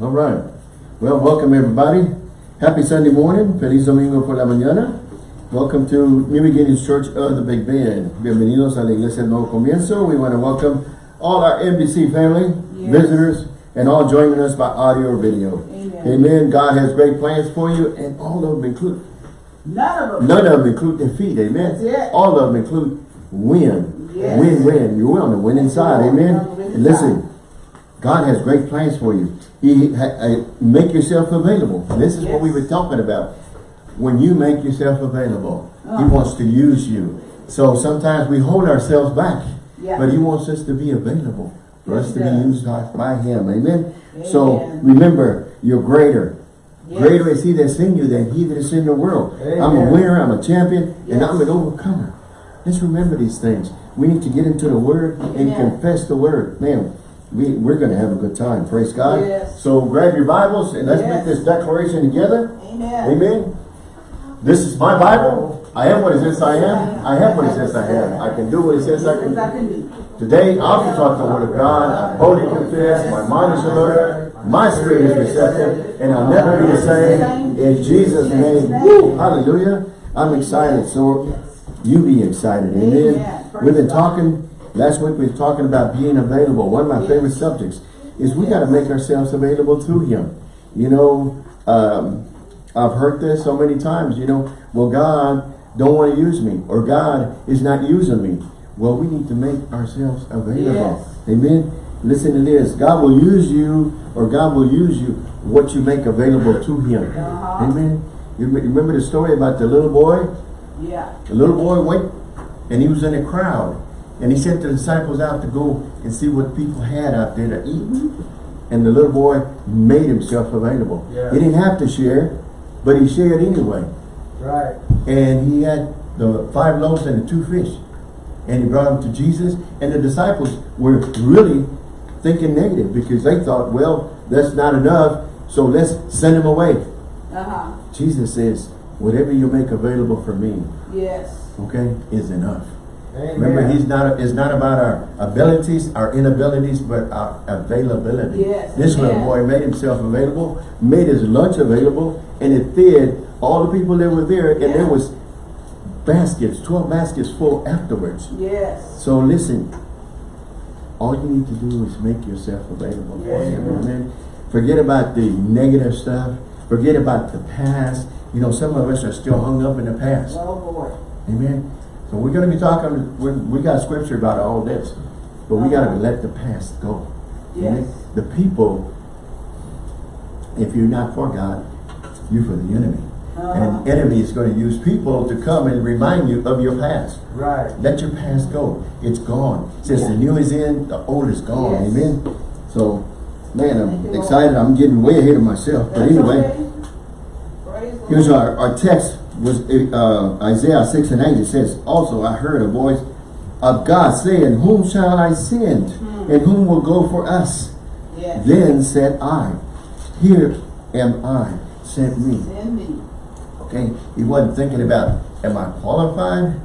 All right. Well, welcome everybody. Happy Sunday morning. Feliz Domingo por la mañana. Welcome to New Beginnings Church of the Big Bend. Bienvenidos a la Iglesia del Nuevo Comienzo. We want to welcome all our NBC family, Yes. visitors, and all joining us by audio or video. Amen. Amen. God has great plans for you, and all of them include None of them. None of them include defeat, amen. All of them include win. Yes. Win, win. You're on the winning side, amen. listen, God has great plans for you. He uh, Make yourself available. This is what we were talking about. When you make yourself available, He Uh. wants to use you. So sometimes we hold ourselves back, Yeah. but He wants us to be available for Yes, us he to be used by Him, amen. So remember, you're greater. Yes. Greater is he that's in you than he that is in the world. I'm a winner, I'm a champion, and I'm an overcomer. Let's remember these things. We need to get into the word and confess the word. Man, we, we're going to have a good time. Praise God. Yes. So grab your Bibles and let's Yes. make this declaration together. Amen. Amen. This is my Bible. I am what it says I am. I have what it says I am. I can do what it says I can do. Today, I also talk the word of God. I boldly confess. My mind is alert. My spirit is receptive. And I'll never be the same. In Jesus' name. Woo, hallelujah. I'm excited. So you be excited. Amen. We've been talking, last week we were talking about being available. One of my Yes. favorite subjects is we got to make ourselves available to Him. You know, um, I've heard this so many times, you know, well, God don't want to use me or God is not using me. Well, we need to make ourselves available. Yes. Amen. Listen to this. God will use you or God will use you what you make available to Him. Uh-huh. Amen. You remember the story about the little boy? Yeah. The little boy went and he was in a crowd and he sent the disciples out to go and see what people had out there to eat. And the little boy made himself available. Yeah. He didn't have to share, but he shared anyway. Right. And he had the five loaves and the two fish. And he brought them to Jesus. And the disciples were really thinking negative because they thought, well, that's not enough, so let's send him away. Uh-huh. Jesus says, whatever you make available for me, Yes. okay, is enough. Amen. Remember, he's not. It's not about our abilities, our inabilities, but our availability. Yes, This little boy made himself available, made his lunch available, and it fed all the people that were there. And there was baskets, twelve baskets full afterwards. Yes. So listen, all you need to do is make yourself available for Yes. him. Amen. Forget about the negative stuff. Forget about the past. You know, some of us are still hung up in the past. Oh boy. Amen. So we're going to be talking, we we got scripture about all this, but we got to let the past go. Yes. The people, if you're not for God, you're for the enemy. Uh-huh. And enemy is going to use people to come and remind you of your past. Right. Let your past go. It's gone. Since the new is in, the old is gone. Yes. Amen. So, man, I'm excited. I'm getting way ahead of myself. But That's anyway, okay. Here's our, our text was uh, Isaiah 6 and 8. It says, Also I heard a voice of God saying, Whom shall I send? And whom will go for us? Yes. Then said I, Here am I, send me. Send me. Okay? He wasn't thinking about, Am I qualified?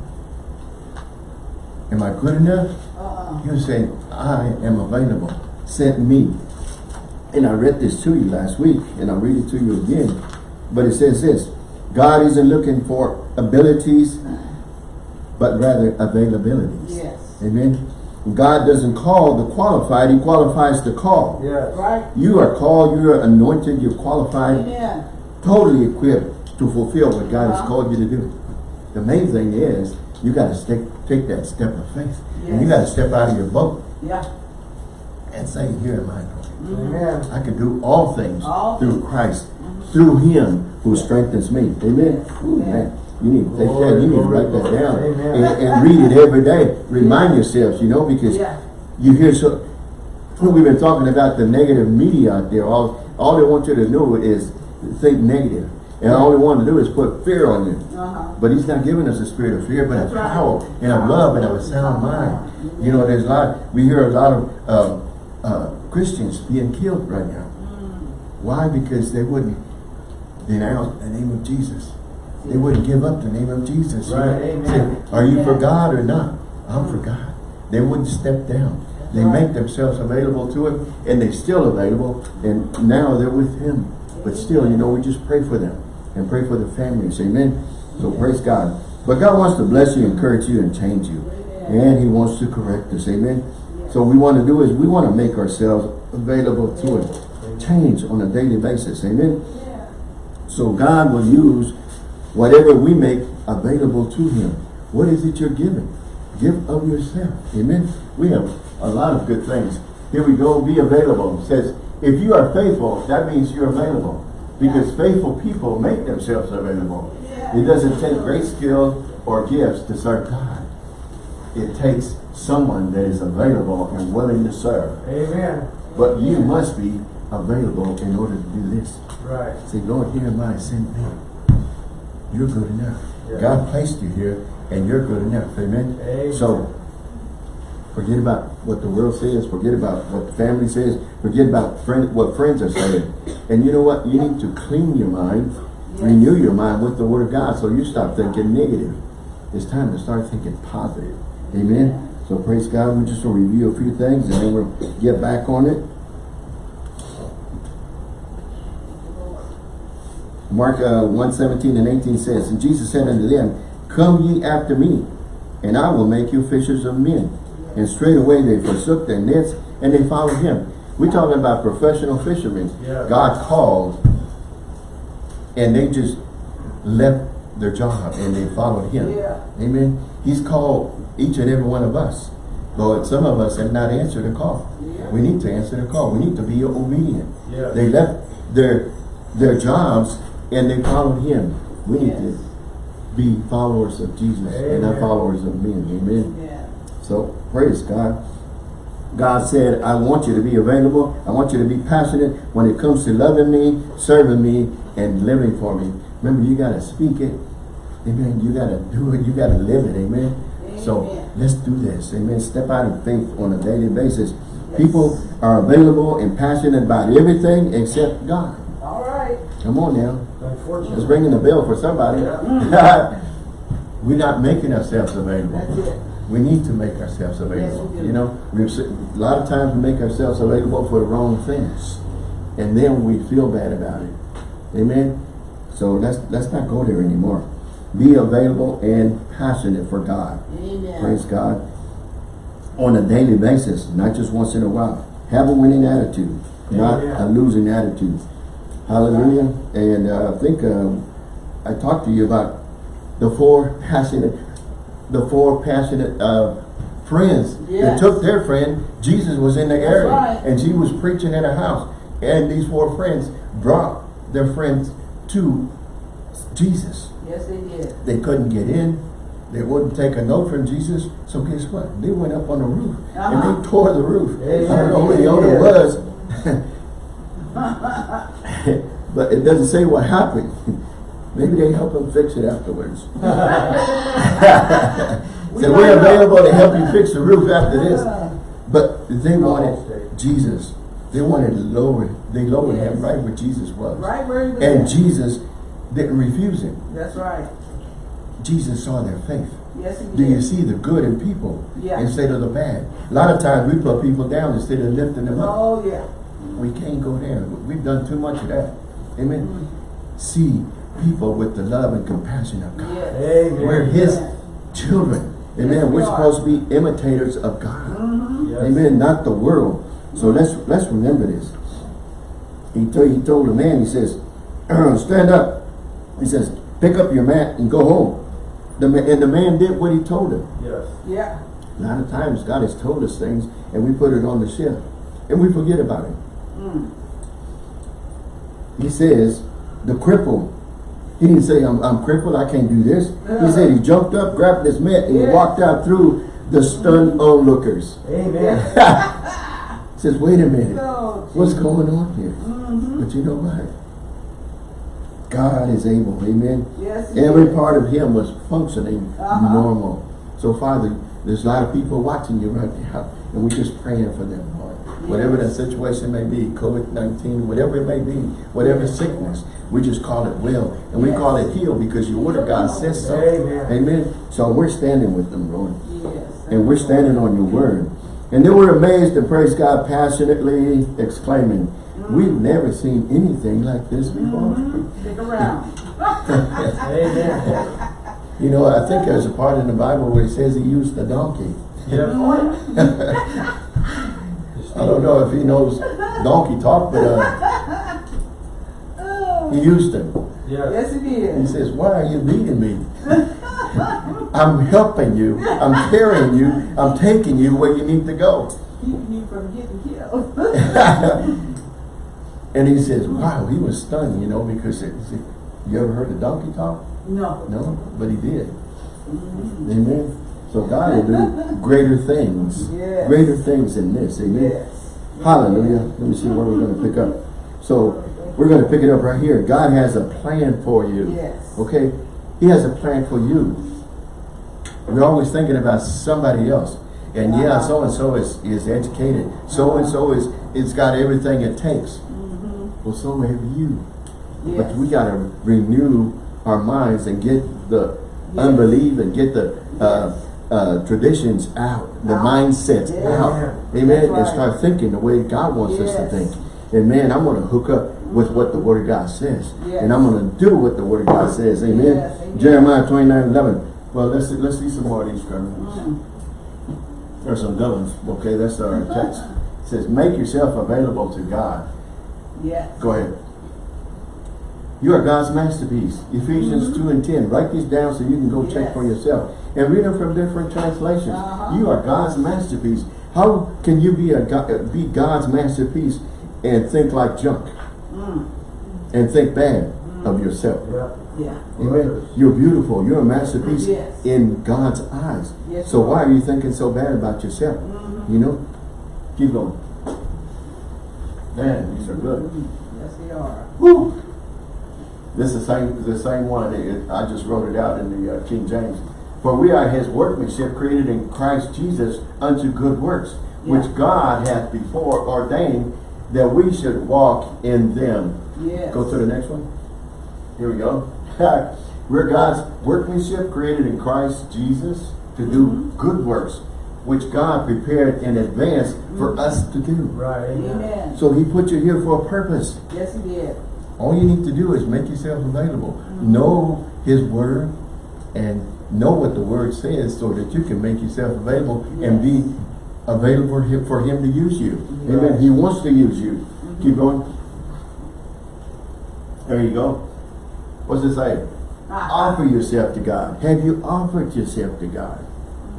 Am I good enough? Uh-uh. He was saying, I am available. Send me. And I read this to you last week, and I'll read it to you again. But it says this, God isn't looking for abilities, but rather availabilities. Yes. Amen. God doesn't call the qualified, he qualifies the call. Yes. Right. You are called, you are anointed, you're qualified, Amen. totally equipped to fulfill what God has Uh-huh. called you to do. The main thing is, you got to take, take that step of faith. And you got to step out of your boat Yeah. and say, here am I, Lord. Amen. I can do all things All through Christ, through Him who strengthens me. Amen. Amen. man, you need to take that. You need to write that down and, and read it every day. Remind yourselves, you know, because Yeah. you hear so. We've been talking about the negative media out there. All all they want you to do is think negative, and all they want to do is put fear on you. Uh-huh. But he's not giving us a spirit of fear, but That's right. power and a love and a sound mind. You know, there's a lot, we hear a lot of uh, uh, Christians being killed right now. Why? Because they wouldn't denounce the name of Jesus. They wouldn't give up the name of Jesus. You Right, know, amen. say, Are you for God or not? I'm for God. They wouldn't step down. They Right. make themselves available to Him, and they're still available, and now they're with Him. But still, you know, we just pray for them and pray for the families. Amen. So praise God. But God wants to bless you, encourage you, and change you. And He wants to correct us. Amen. So what we want to do is we want to make ourselves available to Him. Change on a daily basis. Amen. So God will use whatever we make available to Him. What is it you're giving? Give of yourself. Amen. We have a lot of good things. Here we go. Be available. It says, if you are faithful, that means you're available. Because faithful people make themselves available. Yeah. It doesn't take great skill or gifts to serve God. It takes someone that is available and willing to serve. Amen. But you must be available in order to do this. Right. Say, Lord, here am I, send me. You're good enough. Yeah. God placed you here, and you're good enough. Amen? Amen. So, forget about what the world says. Forget about what the family says. Forget about friend, what friends are saying. And you know what? You need to clean your mind, Yes. renew your mind with the Word of God, so you stop thinking negative. It's time to start thinking positive. Amen? So, praise God. We're just going to review a few things, and then we'll get back on it. Mark uh, 1, 17 and 18 says, And Jesus said unto them, Come ye after me, and I will make you fishers of men. And straightway they forsook their nets, and they followed him. We're talking about professional fishermen. Yeah. God called, and they just left their job, and they followed him. Yeah. Amen. He's called each and every one of us. But some of us have not answered the call. Yeah. We need to answer the call. We need to be obedient. They left their their jobs and they followed him. We need Yes. to be followers of Jesus and not followers of men. Amen. Yeah. So praise God. God said, I want you to be available. I want you to be passionate when it comes to loving me, serving me, and living for me. Remember, you got to speak it. Amen. You got to do it. You got to live it. Amen. So let's do this. Amen. Step out in faith on a daily basis. People are available and passionate about everything except God. All right. Come on now. Let's Unfortunately. ring in the bell for somebody. We're not making ourselves available. We need to make ourselves available. we do. you know, se- a lot of times we make ourselves available for the wrong things, and then we feel bad about it. Amen. So let's let's not go there anymore. Be available and passionate for God. Amen. Praise God. On a daily basis, not just once in a while. Have a winning attitude, not Amen. a losing attitude. Hallelujah. And uh, I think um, I talked to you about the four passionate, the four passionate uh, friends that took their friend. Jesus was in the That's area, right. and she was preaching in a house, and these four friends brought their friends to Jesus. Yes, they did. They couldn't get in. They wouldn't take a note from Jesus. So guess what? They went up on the roof Uh-huh. and they tore the roof. Amen. I don't know who the owner was. but it doesn't say what happened. Maybe they help them fix it afterwards. so we're available to help you fix the roof after this. But they wanted. Jesus. They wanted to lower. They lowered him Yes. right where Jesus was. Right where he was. And at. Jesus didn't refuse him. That's right. Jesus saw their faith. Yes, he Do you see the good in people Yeah. instead of the bad? A lot of times we put people down instead of lifting them up. Oh, yeah. We can't go there. We've done too much of that. Amen. Mm. See people with the love and compassion of God. Yes. Amen. We're His Yes. children. Amen. Yes, we We're are. supposed to be imitators of God. Mm-hmm. Yes. Amen. Not the world. So let's let's remember this. He told he told the man. He says, "Stand up." He says, "Pick up your mat and go home." The ma- and the man did what he told him. Yes. Yeah. A lot of times God has told us things and we put it on the shelf and we forget about it. Mm. He says, the cripple, he didn't say, I'm, I'm crippled, I can't do this. He said he jumped up, grabbed his mat, and Yeah. walked out through the stunned onlookers. Amen. He says, wait a minute, what's going on here? mm-hmm. But you know what? God is able, amen. Yes, Every is. part of him was functioning Uh-huh. normal. So Father, there's a lot of people watching you right now, and we're just praying for them, Lord. Whatever that situation may be, COVID-19, whatever it may be, whatever sickness, we just call it well, and we call it heal because your word of God says so. Amen. Amen. So we're standing with them, Lord. Yes. And we're standing on your word. And they were amazed and praised God passionately, exclaiming, mm-hmm. We've never seen anything like this mm-hmm. before. Stick around. Amen. You know, I think there's a part in the Bible where it says he used a donkey. Yeah. Mm-hmm. I don't know if he knows donkey talk, but uh, he used them. Yes. Yes, did. He says, why are you leading me? I'm helping you. I'm carrying you. I'm taking you where you need to go. Keeping you from getting killed. and he says, wow, he was stunned, you know, because it, you ever heard a donkey talk? No. No, but he did. Amen. So God will do greater things. Yes. Greater things than this. Amen. Yes. Hallelujah. Let me see where we're going to pick up. So we're going to pick it up right here. God has a plan for you. Yes. Okay? He has a plan for you. We're always thinking about somebody else. And yeah, Uh-huh. so-and-so is, is educated. So-and-so is, it's got everything it takes. Well, so have you. Yes. But we got to renew our minds and get the unbelief and get the uh, uh, traditions out, the Out. mindsets Yes. out. Amen. That's And start thinking the way God wants us to think. And man, I'm going to hook up with what the Word of God says. Yes. And I'm going to do what the Word of God says. Amen. Yes, amen. Jeremiah 29, 11. Well, let's see, let's see some more of these scriptures. Mm. There's some good ones. Okay, that's our text. It says, make yourself available to God. Yes. Go ahead. You are God's masterpiece. Ephesians 2 and 10. Write these down so you can go check for yourself. And read them from different translations. Uh-huh. You are God's masterpiece. How can you be a God, be God's masterpiece and think like junk Mm. and think bad of yourself? Yeah. Yeah. Amen. You're beautiful. You're a masterpiece Yes. in God's eyes. Yes, so why are. are you thinking so bad about yourself? Mhm. You know? Keep going. Man, these are good. Yes, they are. Woo! This is the same, the same one. It- I just wrote it out in the uh, King James. For we are his workmanship created in Christ Jesus unto good works, which God hath before ordained that we should walk in them. Yes. Go to the next one. Here we go. We're God's workmanship created in Christ Jesus to do Mm-hmm. good works, which God prepared in advance for Mm-hmm. us to do. Right. Amen. Amen. So he put you here for a purpose. Yes, he did. All you need to do is make yourself available. Know his word and know what the word says so that you can make yourself available and be available for him, for him to use you. Amen. He wants to use you. Keep going. There you go. What's it say? Offer yourself to God. Have you offered yourself to God?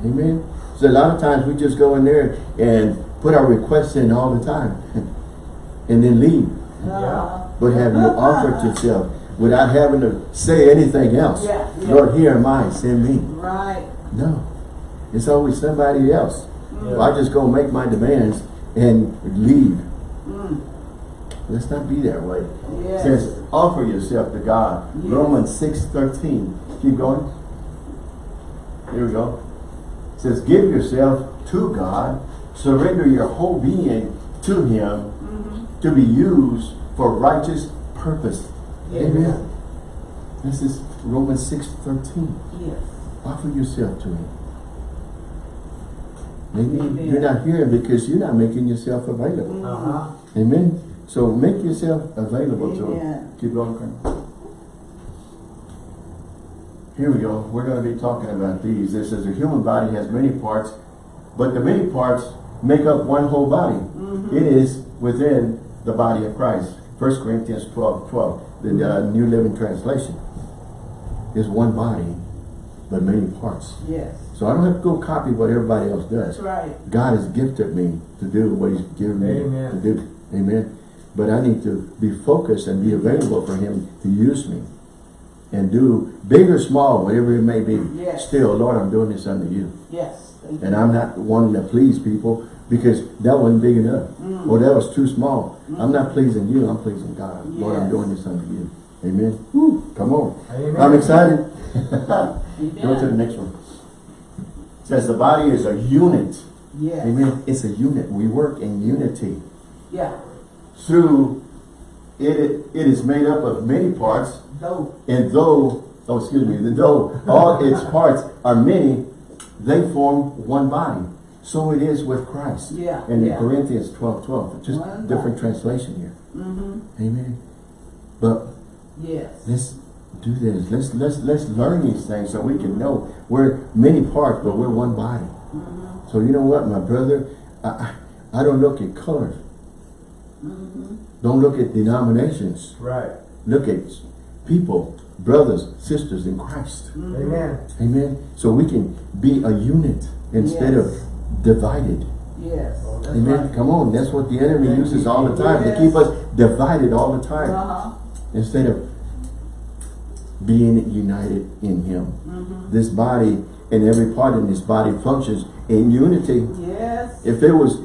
Amen. So a lot of times we just go in there and put our requests in all the time and then leave. Uh, But have you offered yourself without having to say anything else? Yeah, yeah. Lord, here am I, send me. right. No. It's always somebody else. Mm. So I just go make my demands and leave. Mm. Let's not be that way. It Yes. says, offer yourself to God. Yes. Romans 6, 13. Keep going. Here we go. It says, give yourself to God. Surrender your whole being to Him Mhm. to be used for righteous purpose. Amen. This is Romans 6, 13. Yes. Offer yourself to Him. Maybe Amen. you're not here because you're not making yourself available. Mm. Uh-huh. Amen. So make yourself available to Him. Amen. Keep going. Here we go. We're going to be talking about these. This is a human body has many parts, but the many parts make up one whole body. Mhm. It is within the body of Christ. 1 Corinthians 12, 12, the uh, New Living Translation. Is one body, but many parts. Yes. So I don't have to go copy what everybody else That's does. right. God has gifted me to do what He's given me Amen. to do. Amen. But I need to be focused and be available for Him to use me. And do big or small, whatever it may be. Yes. Still, Lord, I'm doing this under you. Yes. And I'm not wanting to please people because that wasn't big enough. Mm. Or that was too small. I'm not pleasing you, I'm pleasing God. Lord, I'm doing this under you. Amen. Woo, come on. Amen. I'm excited. Go to the next one. It says the body is a unit. Yes. Amen. It's a unit. We work in unity. Yeah. Through it, it is made up of many parts, Though. and though, oh excuse me, the though all its parts are many, they form one body. So it is with Christ. Yeah, And in yeah. Corinthians 12, 12, just One different body. translation here. Mm-hmm, Amen. But yes. let's do this. Let's let's let's learn these things so we can know we're many parts, but we're one body. Mm-hmm, So you know what, my brother, I I I don't look at colors. mm-hmm. Don't look at denominations. Right. Look at people, brothers, sisters in Christ. mm-hmm. Amen. Amen. So we can be a unit instead Yes. of divided. Yes. that's Amen. right. Come on, that's what the enemy uses all the time to keep us divided all the time Uh-huh. instead of being united in Him. Mm-hmm. This body and every part in this body functions in unity. Yes. If it was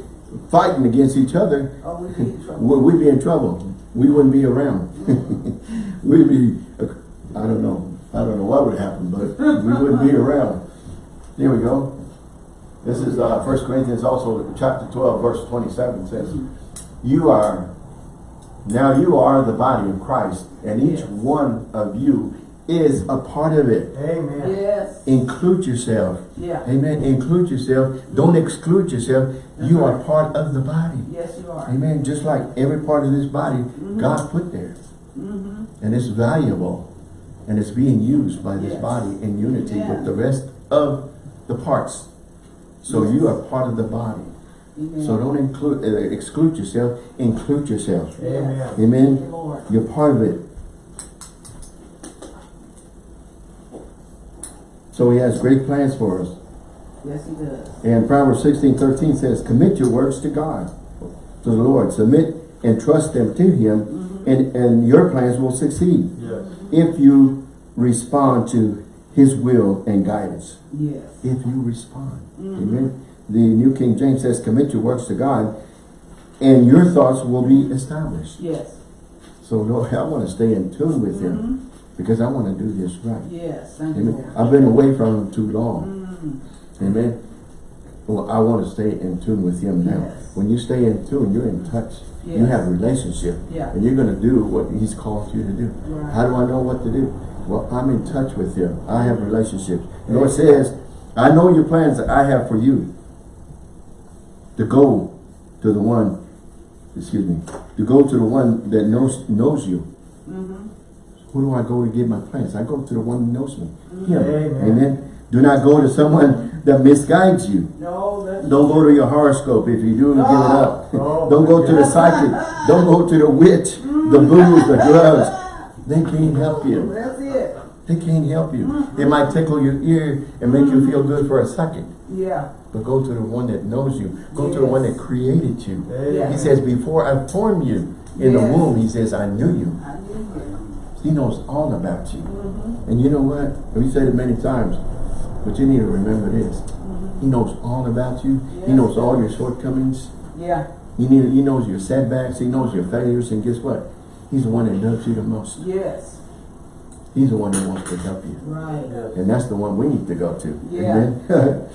fighting against each other, Oh, we be in trouble. we- we'd be in trouble. We wouldn't be around. We'd be, I don't know, I don't know what would happen, but we wouldn't be around. Here we go. This is uh, 1 Corinthians also, chapter 12, verse 27 says, You are, now you are the body of Christ, and each Yes. one of you is a part of it. Amen. Yes. Include yourself. Yeah. Amen. Include yourself. Don't exclude yourself. You That's are part of the body. Yes, you are. Amen. Just like every part of this body, God put there. Mm-hmm. And it's valuable. And it's being used by this Yes. body in unity Amen. with the rest of the parts. So you are part of the body. Amen. So don't include, uh, exclude yourself. Include yourself. Amen. Thank you, Amen. Lord. You're part of it. So he has great plans for us. Yes, he does. And Proverbs 16, 13 says, commit your works to God, to the Lord. Submit and trust them to him, Mm-hmm. and, and your plans will succeed Yes. if you respond to his will and guidance. Yes. If you respond. Mm-hmm. Amen. The New King James says, commit your works to God, and your thoughts will be established. Yes. So Lord, I want to stay in tune with him, Mhm. because I want to do this right. Yes. Thank you, Amen. I've been away from him too long. Mm. Amen. Well, I want to stay in tune with him now. Yes. When you stay in tune, you're in touch. You have a relationship. Yeah. And you're going to do what he's called you to do. Right. How do I know what to do? Well, I'm in touch with him. I have relationships. The Lord says, I know your plans that I have for you. To go to the one, excuse me, to go to the one that knows knows you. Mm-hmm. Who do I go to get my plans? I go to the one who knows me. Him. Amen. Amen. Do not go to someone that misguides you. No, Don't go to your horoscope. If you do, give it ah. up. Oh, Don't go to the psychic. Don't go to the witch, the mm. booze, the drugs. They can't help you. That's it. They can't help you. Mm-hmm. It might tickle your ear and make you feel mm-hmm. good for a second. Yeah. But go to the one that knows you. Go to the one that created you. He says, before I formed you in the womb, he says, I knew you. I knew him. He knows all about you. Mm-hmm. And you know what? We said it many times, but you need to remember this. He knows all about you. He Yes. knows all your shortcomings. Yeah. He, need, he knows your setbacks. He knows your failures. And guess what? He's the one that loves you the most. Yes. He's the one that wants to help you. Right. And that's the one we need to go to. Yeah. Amen?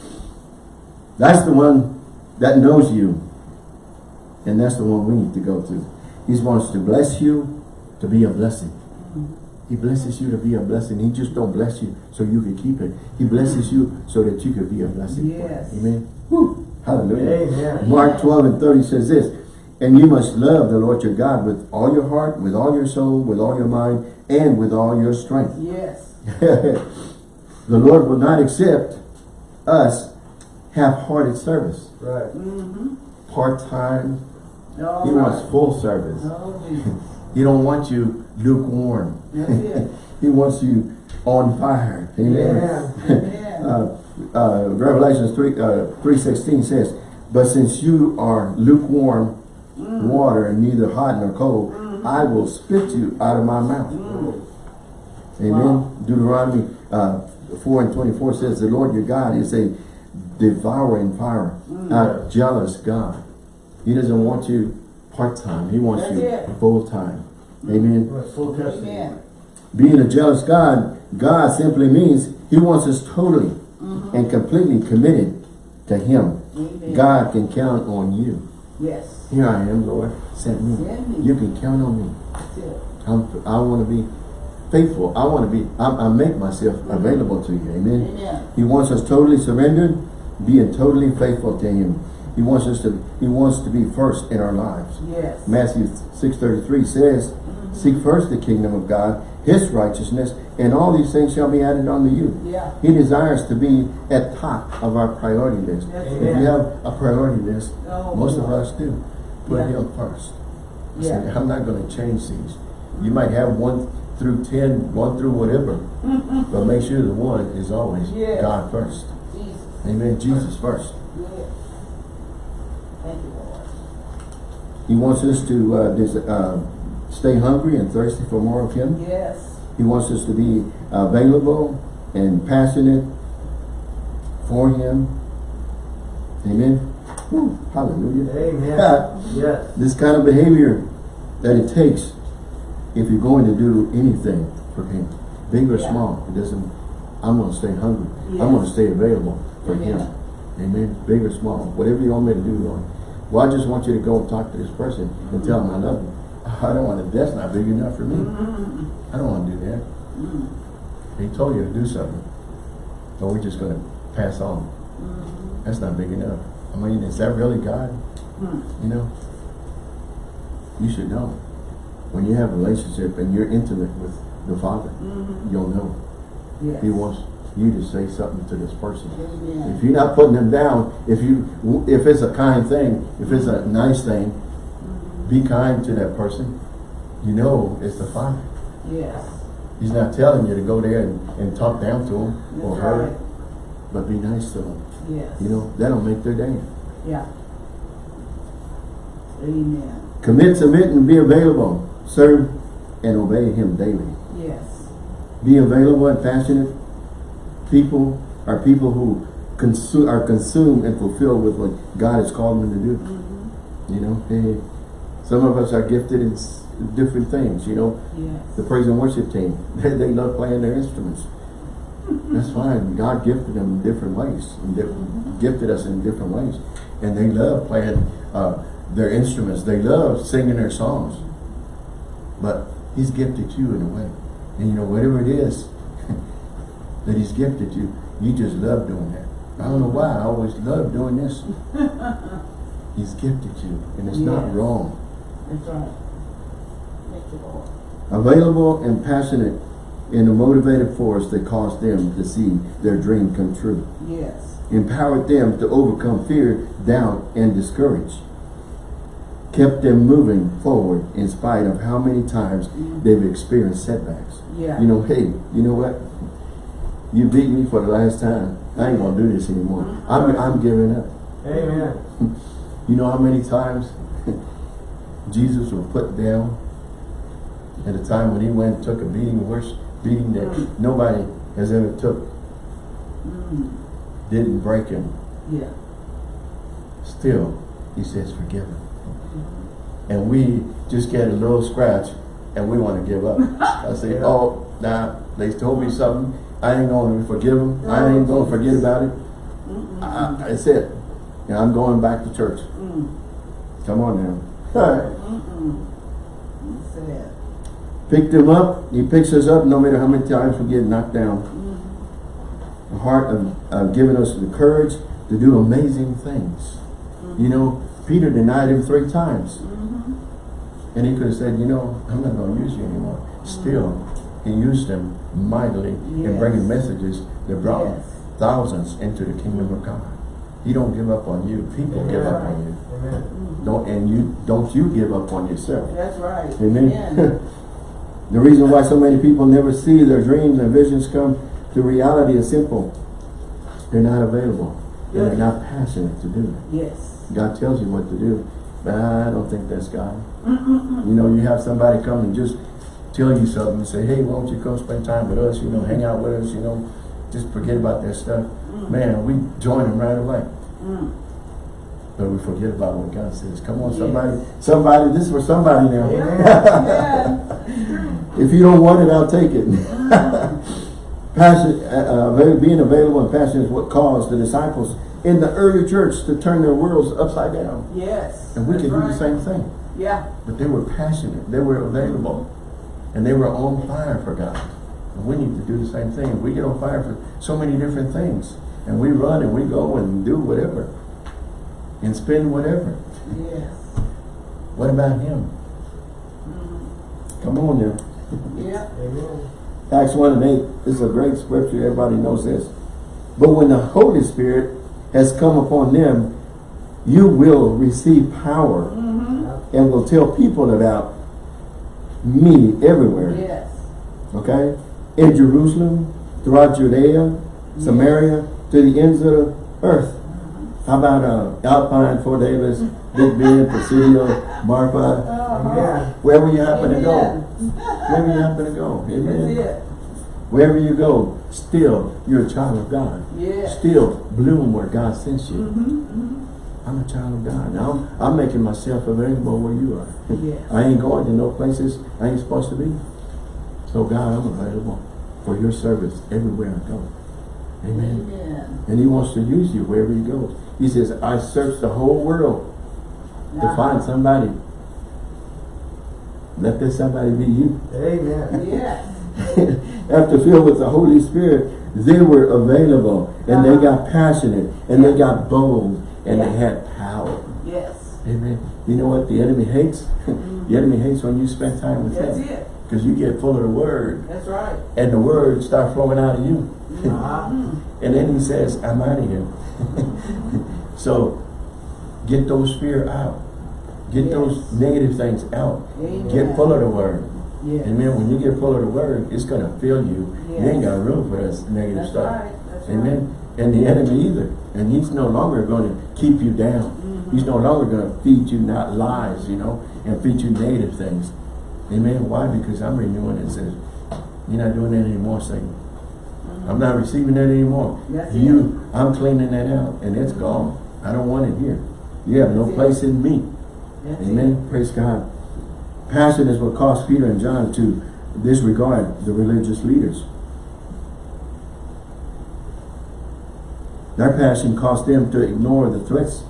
that's the one that knows you. And that's the one we need to go to. He wants to bless you to be a blessing. He blesses you to be a blessing. He just don't bless you so you can keep it. He blesses you so that you can be a blessing. Yes. Amen. Woo. Hallelujah. Amen. Mark 12 and 30 says this, And you must love the Lord your God with all your heart, with all your soul, with all your mind, and with all your strength. Yes. the Lord will not accept us half-hearted service. Right. Mm-hmm. Part-time. All He right. wants full service. Oh, Jesus. He don't want you lukewarm. He wants you on fire. Amen. Amen. uh, uh, Revelations 3, uh, 3.16 says, But since you are lukewarm Mm. water and neither hot nor cold, Mm-hmm. I will spit you out of my mouth. Mm. Amen. Wow. Deuteronomy uh, 4 and 24 says, The Lord your God is a devouring fire, Mm. a jealous God. He doesn't want you part-time. He wants That's you full-time. Amen. Well, Full. Amen. Being a jealous God, God simply means he wants us totally Mm-hmm. and completely committed to him. Amen. God can count on you. Yes. Here I am, Lord. Send me. Send me. You can count on me. I'm, I want to be faithful. I want to be, I, I make myself available to you. Amen. Amen. He wants us totally surrendered being totally faithful to him. He wants us to, he wants to be first in our lives. Yes. Matthew 6.33 says, mm-hmm. Seek first the kingdom of God, his righteousness, and all these things shall be added unto you. Yeah. He desires to be at top of our priority list. That's If you have a priority list, Oh, most of us do, put Yeah. him first. Say, Yeah. I'm not going to change these. You might have one through ten, one through whatever, but make sure the one is always Yeah. God first. Jesus. Amen. Jesus first. Yes. Thank you, Lord. He wants us to uh, des- uh, stay hungry and thirsty for more of Him. Yes. He wants us to be available and passionate for Him. Amen. Whew, hallelujah. Amen. Yes. This kind of behavior that it takes if you're going to do anything for Him, big or Yeah. small, it doesn't. I'm going to stay hungry. I'm going to stay available for Him. Amen. Amen. Big or small, whatever you want me to do, Lord. Well, I just want you to go and talk to this person and tell them I love you. I don't want to. That's not big enough for me. Mm-hmm. I don't want to do that. He told you to do something. Or we're just going to pass on. Mm-hmm. That's not big enough. I mean, is that really God? Hmm. You know? You should know. When you have a relationship and you're intimate with the Father, Mm-hmm. you'll know. Yes. He wants you to say something to this person. Amen. If you're not putting them down, if you, if it's a kind thing, if it's a nice thing, be kind to that person. You know it's the Father. Yes. He's not telling you to go there and, and talk down to him or her, right. but be nice to them. Yes. You know, that'll make their day. Yeah. Amen. Commit, submit, and be available. Serve and obey him daily. Yes. Be available and passionate. People are people who consume are consumed and fulfilled with what God has called them to do. Mm-hmm. You know, hey, some of us are gifted in different things. You know, Yes. the praise and worship team they, they love playing their instruments. That's fine. God gifted them in different ways, and different, gifted us in different ways, and they love playing uh, their instruments. They love singing their songs. But He's gifted you in a way, and you know whatever it is that He's gifted you, you just love doing that. I don't know why. I always love doing this. He's gifted you, and it's not wrong. That's right. Available and passionate in a motivated force that caused them to see their dream come true. Yes. Empowered them to overcome fear, doubt, and discourage. Kept them moving forward in spite of how many times they've experienced setbacks. Yeah. You know, hey, you know what? You beat me for the last time. I ain't gonna do this anymore. I'm, I'm giving up. Amen. You know how many times Jesus was put down at a time when he went and took a beating, worse beating that Mm. nobody has ever took, Mm. didn't break him. Yeah. Still, he says, forgive him. And we just get a little scratch and we want to give up. I say, Yeah. oh, nah, they told me something. I ain't going to forgive them. I ain't going to forget about it. Mm-mm. I, that's it. And I'm going back to church. Mm. Come on now. Mm-mm. That's. Picked him up. He picks us up no matter how many times we get knocked down. The heart of, of giving us the courage to do amazing things. You know, Peter denied him three times. Mm-hmm. And he could have said, you know, I'm not going to use you anymore. Still, he used them mightily in bringing messages that brought Yes. thousands into the kingdom of God. He don't give up on you. People give up on you. Amen. Don't and you don't you give up on yourself. That's right. Amen. the reason why so many people never see their dreams and visions come to reality is simple. They're not available. They're not passionate to do it. yes. God tells you what to do. But I don't think that's God. You know, you have somebody come and just tell you something and say, hey, why don't you come spend time with us, you know, hang out with us, you know, just forget about that stuff. Man, we join them right away. Mm. But we forget about what God says. Come on, Yes. somebody. Somebody, this is for somebody now. Yeah. If you don't want it, I'll take it. Passion, uh, uh, being available and passion is what caused the disciples in the early church to turn their worlds upside down. Yes. And we can do the same thing. Yeah. But they were passionate. They were available. And they were on fire for God. And we need to do the same thing. We get on fire for so many different things. And we run and we go and do whatever. And spend whatever. Yes. What about him? Come on now. Yeah. Amen. Acts 1 and 8 this is a great scripture. Everybody knows this. But when the Holy Spirit has come upon them, you will receive power Mm-hmm. and will tell people about me everywhere. Yes. Okay? In Jerusalem, throughout Judea, Samaria, to the ends of the earth. How about uh, Alpine, Fort Davis, Big Bend, Presidio, Marfa, Uh-huh. Amen. wherever you happen to go. Wherever you happen to go. Amen. Wherever you go, still you're a child of God. Yes. Still bloom where God sends you. Mm-hmm. Mm-hmm. I'm a child of God. Now I'm, making myself available where you are. Yes. I ain't going to no places I ain't supposed to be. So God, I'm available for your service everywhere I go. Amen. Amen. And he wants to use you wherever you go. He says, I searched the whole world to Uh-huh. find somebody. Let this somebody be you. Amen. Yes. After filled with the Holy Spirit, they were available and they got passionate and they got bold and they had power. Yes. Amen. You know what the enemy hates? the enemy hates when you spend time with That's him. it. Because you get full of the word That's right. and the word start flowing out of you. Uh-huh. And then he says, I'm out of here. so get those fear out. Get those negative things out. Amen. Get full of the word. Yes. Amen. When you get full of the word, it's going to fill you. You ain't got room for this negative That's stuff. right. That's Amen. And the enemy either. And he's no longer going to keep you down. He's no longer going to feed you not lies, you know, and feed you negative things. Amen. Why? Because I'm renewing it. Says, you're not doing that anymore, Satan. I'm not receiving that anymore. That's you, I'm cleaning that out, and it's gone. I don't want it here. You have no it. place in me. That's Amen. Praise God. Passion is what caused Peter and John to disregard the religious leaders. Their passion caused them to ignore the threats.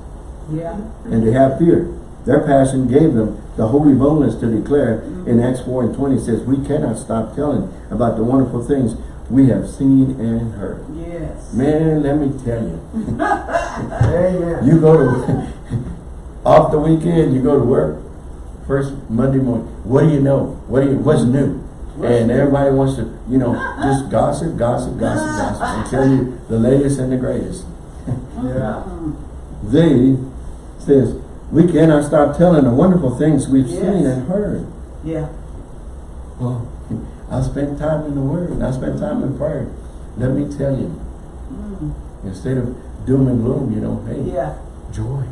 Yeah. and to have fear. Their passion gave them the holy boldness to declare in Acts 4 and 20 says, we cannot stop telling about the wonderful things we have seen and heard. Yes. Man, let me tell you. Amen. You go to off the weekend, you go to work first Monday morning. What do you know? What do you what's new? And everybody wants to, you know, just gossip, gossip, gossip, gossip, and tell you the latest and the greatest. Yeah. They says we cannot stop telling the wonderful things we've Yes. seen and heard. Yeah. Well, I spend time in the Word and I spend time in prayer. Let me tell you, Mm. instead of doom and gloom, you know, hey, Yeah. joy.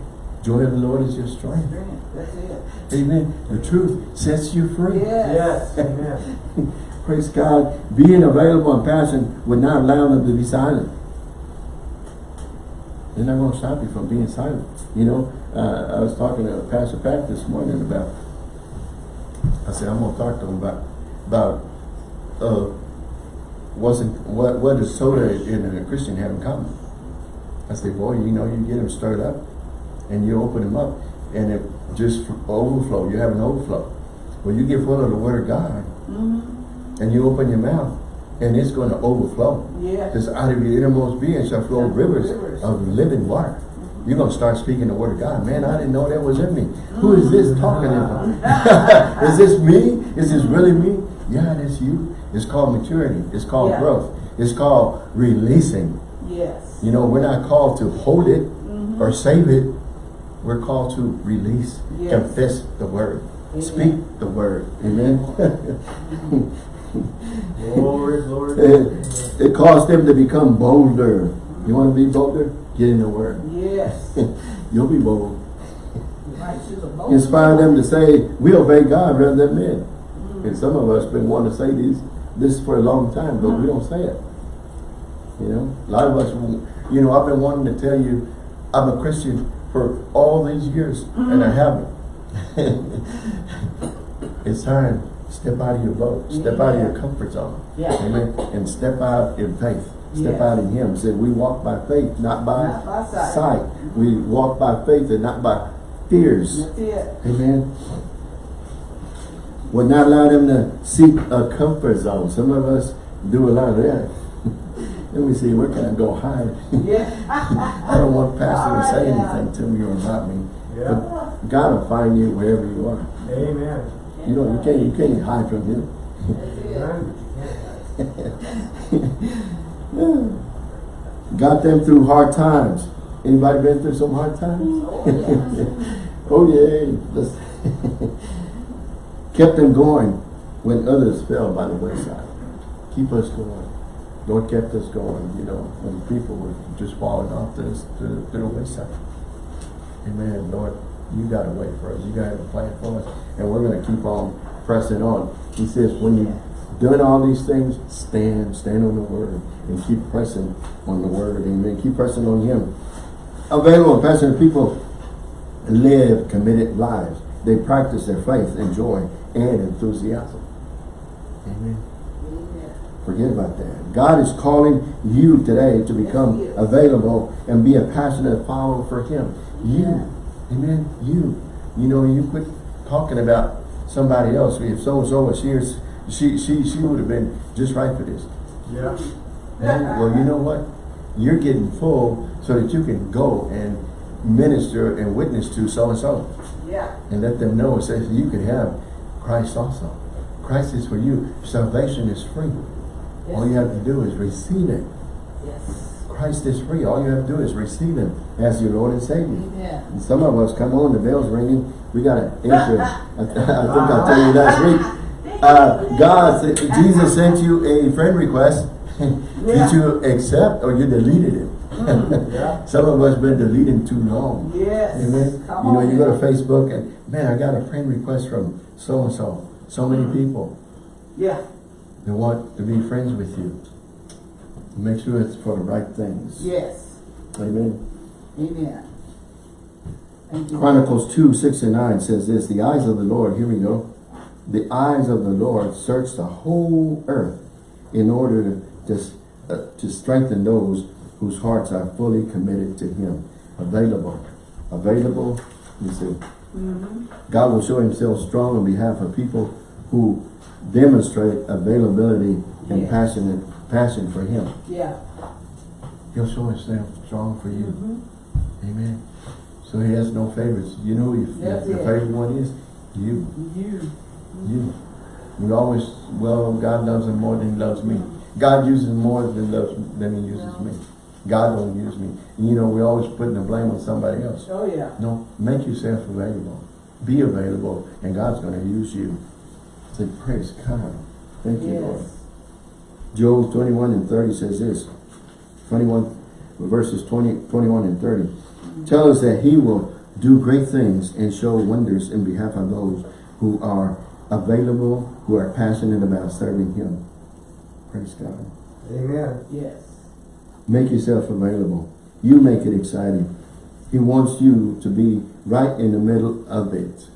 Joy of the Lord is your strength. Strength. That's it. Amen. The truth sets you free. Yes. Yes. Amen. Praise God. Being available and passionate would not allow them to be silent. They're not going to stop you from being silent. You know, uh, I was talking to Pastor Pat this morning about, I said, I'm going to talk to him about, about, uh, wasn't, what, what does soda and a Christian have in common? I said, boy, you know, you get them stirred up and you open them up and it just overflow. You have an overflow. When you get full of the word of God Mm-hmm. and you open your mouth and it's going to overflow. Yeah. Because out of your innermost being shall flow rivers, Rivers. of living water. Mm-hmm. You're going to start speaking the word of God. Man, I didn't know that was in me. Who is this mm. talking in me? is this me? Is this really me? Yeah, that's you. It's called maturity. It's called Yeah. growth. It's called releasing. Yes. You know, we're not called to hold it or mm-hmm. save it. We're called to release, Yes. confess the word, Amen. speak the word. Amen. Glory, glory. it, it caused them to become bolder. You want to be bolder? Get in the word. Yes. You'll be bold. Right boat. Inspire them to say, we obey God rather than men. Mm. And some of us been wanting to say these this for a long time, but we don't say it. You know, a lot of us, you know, I've been wanting to tell you, I'm a Christian for all these years, and I mm-hmm. haven't. it's time. Step out of your boat. Step out of your comfort zone. Yeah. Amen. And step out in faith. Step Yes. out in Him. Say, we walk by faith, not by, Not by sight. sight. Mm-hmm. We walk by faith and not by fears. Amen. Would not allow them to seek a comfort zone. Some of us do a lot of that. Let me see, where can I go hide? Yeah. I don't want pastor to say anything to me or about me. Yeah. But God will find you wherever you are. Amen. You know, you can't, you can't hide from him. Got them through hard times. Anybody been through some hard times? oh yeah. Kept them going when others fell by the wayside. Keep us going. Lord kept us going, you know, when people were just falling off this to, the wayside. Amen. Lord, you got a way for us. You got a plan for us. And we're going to keep on pressing on. He says, when you've done all these things, stand, stand on the word and keep pressing on the word. Amen. Keep pressing on him. Available passionate people live committed lives. They practice their faith and joy and enthusiasm. Amen. Forget about that. God is calling you today to become Yes, available and be a passionate follower for him. You. Yeah. Amen. You. You know, you quit talking about somebody else. If so-and-so was here, she, she, she would have been just right for this. Yeah. And, well, you know what? You're getting full so that you can go and minister and witness to so-and-so Yeah. and let them know it says you can have Christ also. Christ is for you. Salvation is free. All you have to do is receive it. Yes. Christ is free. All you have to do is receive him as your Lord and Savior. Amen. And some of us, come on, the bell's ringing. We got to answer. I, I think I told you last week. Uh, God, Jesus sent you a friend request. Did you accept or you deleted it? Yeah. Some of us been deleting too long. Yes. Amen. Come You know, on you go to. Facebook and, man, I got a friend request from so-and-so. So many people. Yeah. They want to be friends with you. Make sure it's for the right things. Yes. Amen. Amen. Thank you. Chronicles 2, 6 and 9 says this, The eyes of the Lord, here we go. The eyes of the Lord search the whole earth in order to, to, uh, to strengthen those whose hearts are fully committed to Him. Available. Available, you see. God will show Himself strong on behalf of people who demonstrate availability and Yes. passionate passion for Him. Yeah. He'll show Himself strong for you. Mhm. Amen. So he has no favorites. You know if the favorite one is you. You. You. We always, well, God loves him more than he loves me. God uses more than loves than he uses me. God don't use me. And you know, we're always putting the blame on somebody else. Oh, yeah. No, make yourself available. Be available, and God's going to use you. Say, praise God. Thank you, Lord. Yes. Job 21 and 30 says this. 21 verses 20, 21 and 30. Mm-hmm. Tell us that he will do great things and show wonders in behalf of those who are available, who are passionate about serving him. Praise God. Amen. Yes. Make yourself available. You make it exciting. He wants you to be right in the middle of it.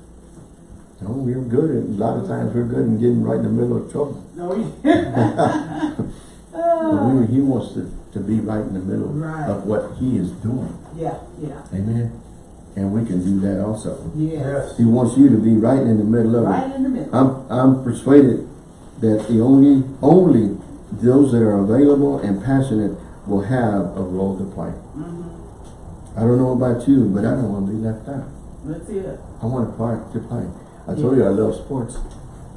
No, we're good at, a lot of times we're good in getting right in the middle of trouble. No, you. But we, he wants to, to be right in the middle Right. of what he is doing. Yeah, yeah. Amen. And we can do that also. Yes. Yes. He wants you to be right in the middle of it. Right in the middle. I'm I'm persuaded that the only only those that are available and passionate will have a role to play. Mm-hmm. I don't know about you, but I don't want to be left out. That's it. I want a part to play. I told you I love sports.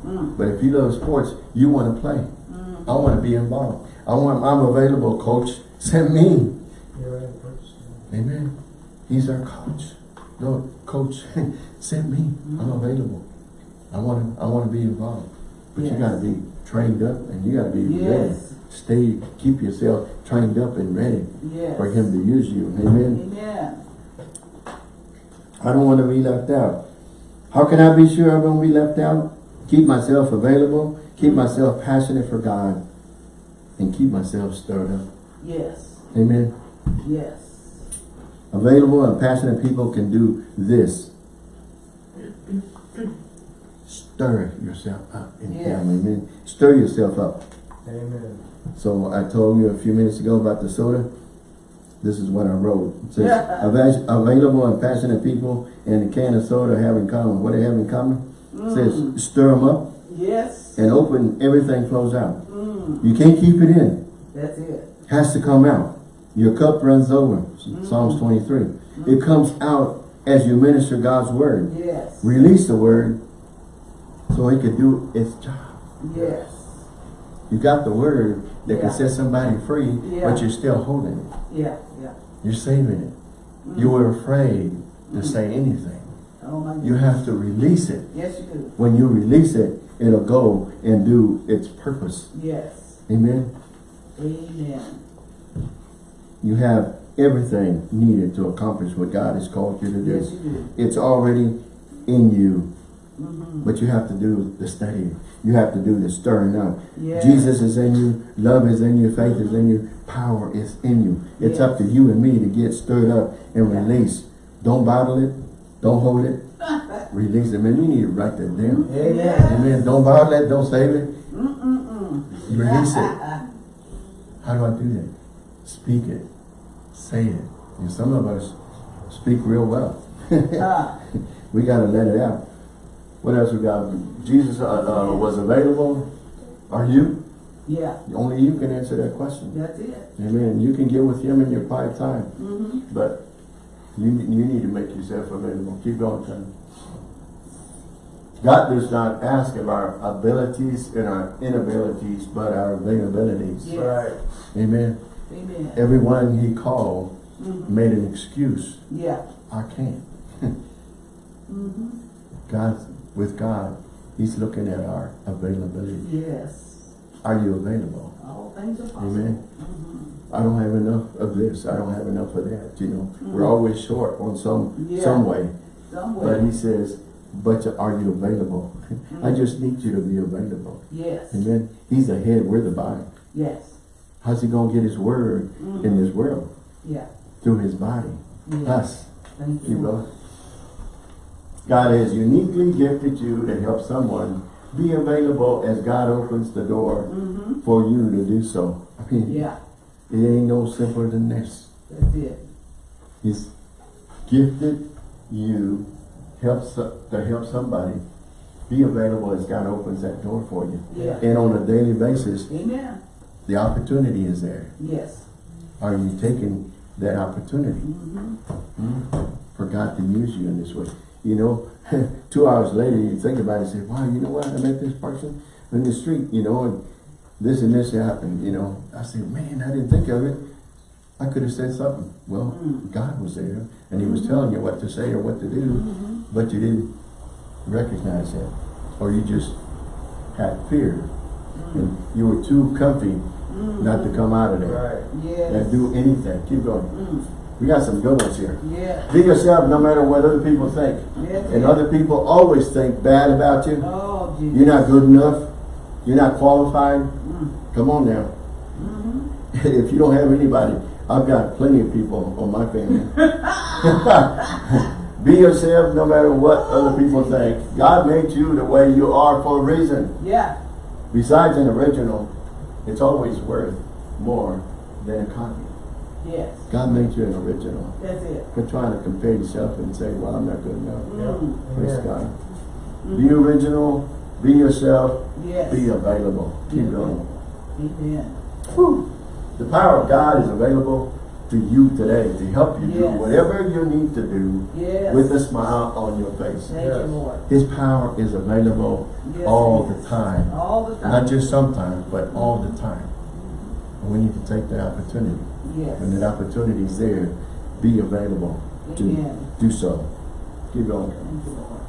Mm. But if you love sports, you want to play. Mm. I want to be involved. I want I'm available, coach. Send me. Right. Amen. He's our coach. No, coach, send me. I'm available. I want to. I want to be involved. But you got to be trained up, and you got to be ready. Yes. Stay. Keep yourself trained up and ready Yes. for Him to use you. Amen. Amen. I don't want to be left out. How can I be sure I won't be left out? Keep myself available. Keep myself passionate for God, and keep myself stirred up. Yes. Amen. Yes. Available and passionate people can do this. Stir yourself up in Yes. family. Amen. Stir yourself up. Amen. So I told you a few minutes ago about the soda. This is what I wrote. It says, Yeah. Available and passionate people and a can of soda have in common. What they have in common? It Mm. says, stir them up Yes. and open, everything flows out. Mm. You can't keep it in. That's it. has to come out. Your cup runs over, Psalms 23. It comes out as you minister God's word. Yes. Release the word so it could do its job. Yes. You got the word that can set somebody free, Yeah. but you're still holding it. Yeah, yeah. You're saving it. You were mm. afraid to mm. say anything. Oh my You have to release it. Yes, you do. When you release it, it'll go and do its purpose. Yes. Amen. Amen. You have everything needed to accomplish what God has called you to do. Yes, you do. It's already in you, Mm-hmm. but you have to do the study. You have to do the stirring up. Yes. Jesus is in you, love is in you, faith is in you, power is in you. It's up to you and me to get stirred up and release. Don't bottle it, don't hold it, release it. Man, you need to write that down. Amen. Amen. Don't bottle it, don't save it, Mm-mm-mm. release it. How do I do that? Speak it, say it. And some of us speak real well. Ah, we got to let it out. What else we got? Jesus uh, uh, was available. Are you? yeah, Only you can answer that question. that's it. Amen. You can get with him in your quiet time, Mm-hmm. but you, you need to make yourself available. Keep going, son. God does not ask of our abilities and our inabilities, but our availabilities. Yeah. Right. Amen. Amen. Everyone he called Mhm. made an excuse. Yeah. I can't. Mm-hmm. God, with God, he's looking at our availability. Yes. Are you available? All things are possible. Amen. Mhm. I don't have enough of this. I don't have enough of that. You know, mm-hmm. we're always short on some Yeah. some way. Somewhere. But he says, but are you available? Mm-hmm. I just need you to be available. Yes. Amen. He's the head, we're the body. Yes. How's he gonna get his word in mm-hmm. this world? Yeah. Through his body. Yes. Us. Thank you. going. God has uniquely gifted you to help someone be available as God opens the door Mm-hmm. for you to do so. I mean, Yeah. it ain't no simpler than this. That's it. He's gifted you help to help somebody be available as God opens that door for you. Yeah. And on a daily basis, Amen. the opportunity is there. Yes. Are you taking that opportunity Mm-hmm. hmm, for God to use you in this way? You know, two hours later, you think about it and say, wow, you know what? I met this person in the street, you know, and this and this happened, you know. I said, man, I didn't think of it. I could have said something. Well, Mm. God was there, and he was telling you what to say or what to do, Mm-hmm. but you didn't recognize that. Or you just had fear, and you were too comfy not to come out of there Right. Yes. and do anything. Keep going. Mm. We got some good ones here. Yeah. Be yourself no matter what other people think. Yes. And other people always think bad about you. Oh, Jesus. You're not good enough. You're not qualified. Mm. Come on now. Mm-hmm. if you don't have anybody, I've got plenty of people on my family. Be yourself no matter what other people think. God made you the way you are for a reason. Yeah. Besides an original, it's always worth more than a copy. Yes. God made you an original. That's it. Quit trying to compare yourself and say, well, I'm not good enough. Mm. Praise Amen. God. Be original, be yourself, Yes. be available. Keep going. Amen. The power of God is available to you today to help you do whatever you need to do Yes. with a smile on your face. Thank you, Lord. His power is available Yes, all the time. All the time. Not just sometimes, but all the time. And we need to take the opportunity. Yes. When that opportunity is there, be available to Amen. do so. Keep going. Thank you, Lord.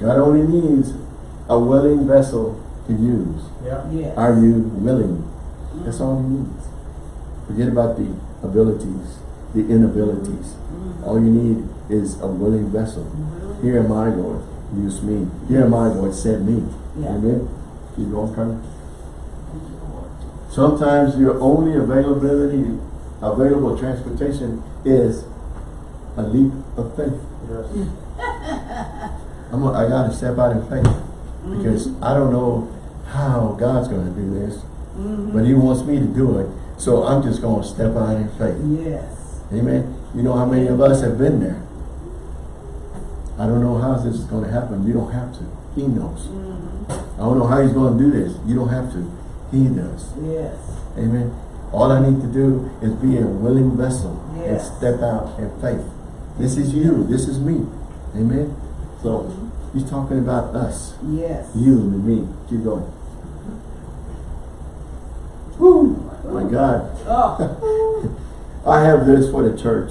God only needs a willing vessel to use. Yeah. Yes. Are you willing? Mm-hmm. That's all he needs. Forget about the abilities, the inabilities. Mm-hmm. All you need is a willing vessel. Mm-hmm. Here am I, Lord. Use me. Here am I, Lord. Send me. Yeah. Amen. Keep going, Colonel. Thank you, Lord. Sometimes your only availability, available transportation is a leap of faith. Yes. I'm a, I gotta step out in faith because mm-hmm. I don't know how God's gonna do this, mm-hmm. but He wants me to do it. So I'm just gonna step out in faith. Yes. Amen. You know how many of us have been there? I don't know how this is gonna happen. You don't have to. He knows. Mm-hmm. I don't know how He's gonna do this. You don't have to. He does. Yes. Amen. All I need to do is be a willing vessel and step out in faith. This is you. This is me. Amen. So he's talking about us, Yes. you and me. Keep going. Woo! My God. Oh, I have this for the church.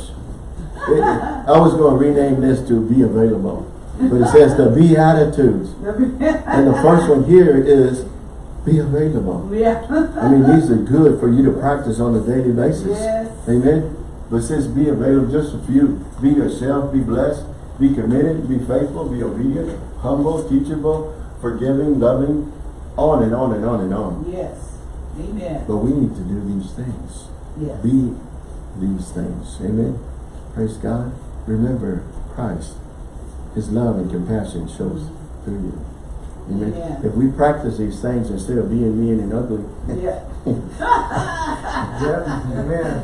It- I was going to rename this to be available. But it says the Beatitudes. And the first one here is be available. yeah. I mean, these are good for you to practice on a daily basis. Yes. Amen. But since says be available just a few. Be yourself, be blessed, be committed, be faithful, be obedient, humble, teachable, forgiving, loving, on and on and on and on. Yes. Amen. But we need to do these things. Yes. Be these things. Amen. Praise God. Remember Christ. His love and compassion shows mm-hmm. through you. Amen. Amen. If we practice these things instead of being mean and ugly, Yeah. Yep, amen.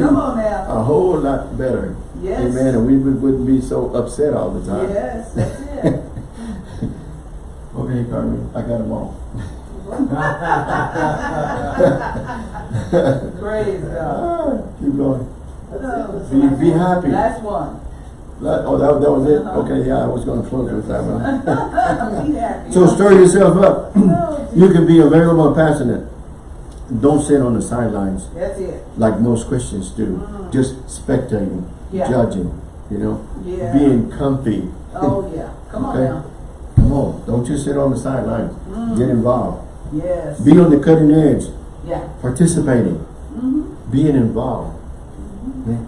Come on now. a whole lot better. Yes. Amen. And we would- wouldn't be so upset all the time. Yes, that's it. Okay, Carmen, I got them all. Praise God. Ah, Keep going. Be- be happy. Last one. That- oh, that, that was it? Uh-huh. Okay, yeah, I was going to close with that one. So stir yourself up. Oh, You can be available and passionate. Don't sit on the sidelines That's it. like most Christians do. Mm. Just spectating, Yeah. judging, you know, Yeah. being comfy. Oh, yeah. Come on now. Come on, don't just sit on the sidelines. Mm. Get involved. Yes. Be on the cutting edge, Yeah. participating, Mm-hmm. being involved. Okay?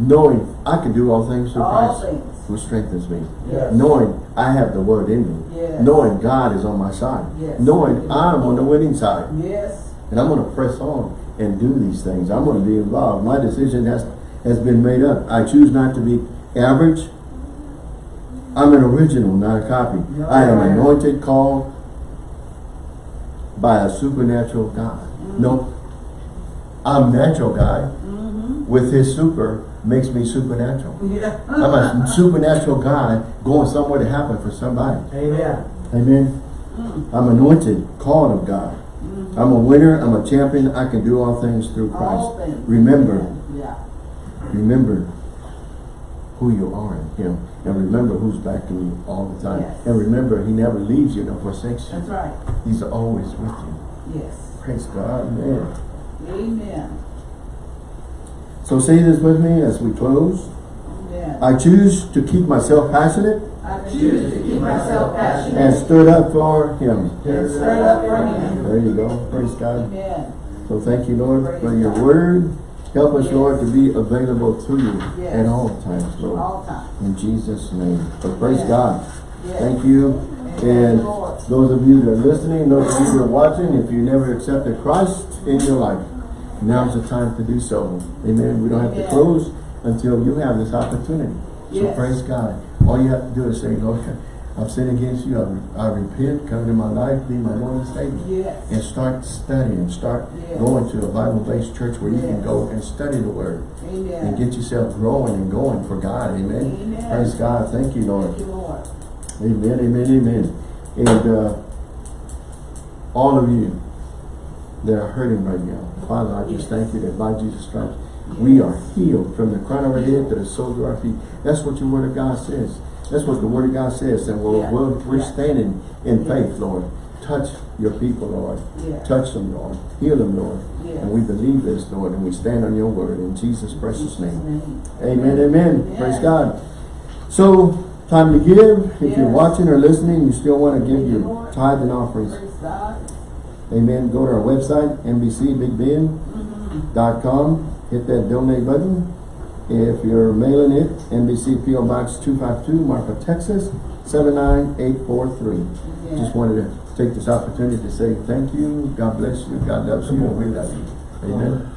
Knowing I can do all things through All Christ things. who strengthens me. Yes. Knowing I have the word in me. Yes. Knowing God is on my side. Yes. Knowing I'm on the winning side. Yes. And I'm going to press on and do these things. I'm going to be involved. My decision has, has been made up. I choose not to be average. I'm an original, not a copy. I am anointed, called by a supernatural God. No, I'm natural God Mm-hmm. with his super makes me supernatural. Yeah. I'm a supernatural God going somewhere to happen for somebody. Amen. Amen. Mm. I'm anointed, called of God. Mm. I'm a winner, I'm a champion, I can do all things through Christ. things. Remember, Yeah. remember who you are in Him. And remember who's backing you all the time. Yes. And remember, He never leaves you nor forsakes you. That's right. He's always with you. Yes. Praise God, man. Amen. So say this with me as we close. Amen. I choose to keep myself passionate I choose to keep myself passionate and stood up for Him. and stirred up for him. There you go. Praise God. Amen. So thank you, Lord, for your word. Help us, Lord, to be available to you Yes. at all times, Lord. All time. In Jesus' name. So praise Yes. God. Yes. Thank you. And those of you that are listening, those of you that are watching, if you never accepted Christ in your life, now's the time to do so. Amen. We don't have to close until you have this opportunity. So Yes. praise God. All you have to do is say, Lord, I've sinned against you. I, I repent. Come into my life. Be my Lord and Savior Yes. and start studying, start Yes. going to a Bible-based church where you can go and study the Word and get yourself growing and going for God. Amen. Amen. Praise God. Thank you, Lord. Thank you, Lord. Amen, amen, amen. And uh, all of you that are hurting right now, Father, I just thank you that by Jesus Christ, we are healed from the crown of our head to the soles of our feet. That's what your Word of God says. That's what the Word of God says. And we're, Yeah. we're, we're Yeah. standing in faith, Lord. Touch your people, Lord. Touch them, Lord. Heal them, Lord. And we believe this, Lord, and we stand on your word in Jesus' precious name. Amen, amen. Praise God. So, time to give. If you're watching or listening, you still want to give your tithe and offerings. Amen. Go to our website, NBCBigBend.com. Mm-hmm. Hit that donate button. If you're mailing it, NBC PO Box 252, Marfa, Texas, 79843. Yeah. Just wanted to take this opportunity to say thank you. God bless you. God loves you. We love you. Amen.